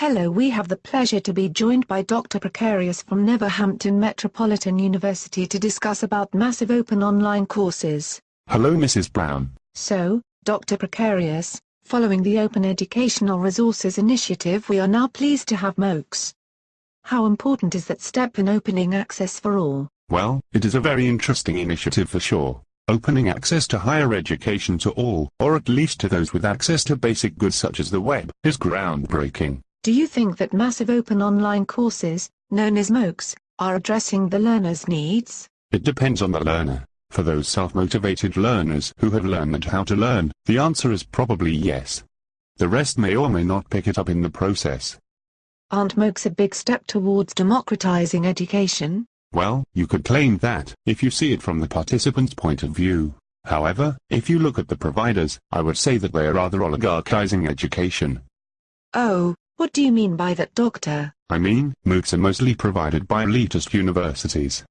Hello we have the pleasure to be joined by Dr. Precarious from Neverhampton Metropolitan University to discuss about massive open online courses. Hello Mrs. Brown. So, Dr. Precarious, following the Open Educational Resources Initiative we are now pleased to have MOOCs. How important is that step in opening access for all? Well, it is a very interesting initiative for sure. Opening access to higher education to all, or at least to those with access to basic goods such as the web, is groundbreaking. Do you think that massive open online courses, known as MOOCs, are addressing the learner's needs? It depends on the learner. For those self-motivated learners who have learned how to learn, the answer is probably yes. The rest may or may not pick it up in the process. Aren't MOOCs a big step towards democratizing education? Well, you could claim that, if you see it from the participant's point of view. However, if you look at the providers, I would say that they are rather oligarchizing education. Oh, what do you mean by that doctor? I mean, MOOCs are mostly provided by elitist universities.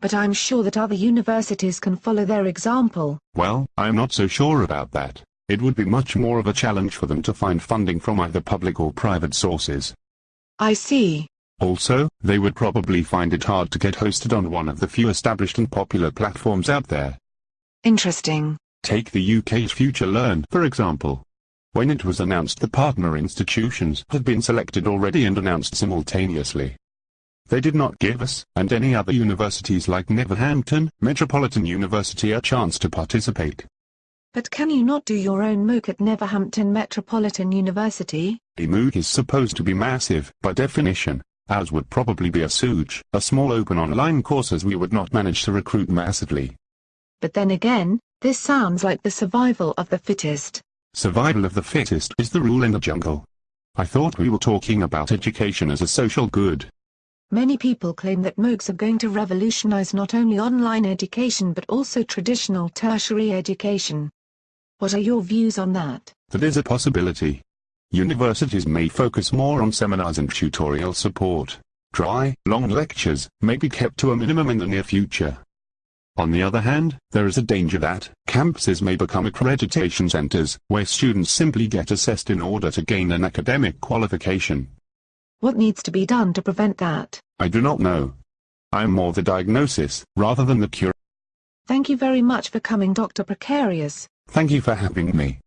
But I'm sure that other universities can follow their example. Well, I'm not so sure about that. It would be much more of a challenge for them to find funding from either public or private sources. I see. Also, they would probably find it hard to get hosted on one of the few established and popular platforms out there. Interesting. Take the UK's Future Learn, for example. When it was announced the partner institutions had been selected already and announced simultaneously. They did not give us, and any other universities like Neverhampton Metropolitan University a chance to participate. But can you not do your own MOOC at Neverhampton Metropolitan University? A MOOC is supposed to be massive, by definition. Ours would probably be a SOOC, a small open online course as we would not manage to recruit massively. But then again, this sounds like the survival of the fittest. Survival of the fittest is the rule in the jungle. I thought we were talking about education as a social good. Many people claim that MOOCs are going to revolutionize not only online education but also traditional tertiary education. What are your views on that? That is a possibility. Universities may focus more on seminars and tutorial support. Dry, long lectures may be kept to a minimum in the near future. On the other hand, there is a danger that campuses may become accreditation centers, where students simply get assessed in order to gain an academic qualification. What needs to be done to prevent that? I do not know. I am more the diagnosis, rather than the cure. Thank you very much for coming Dr. Precarious. Thank you for having me.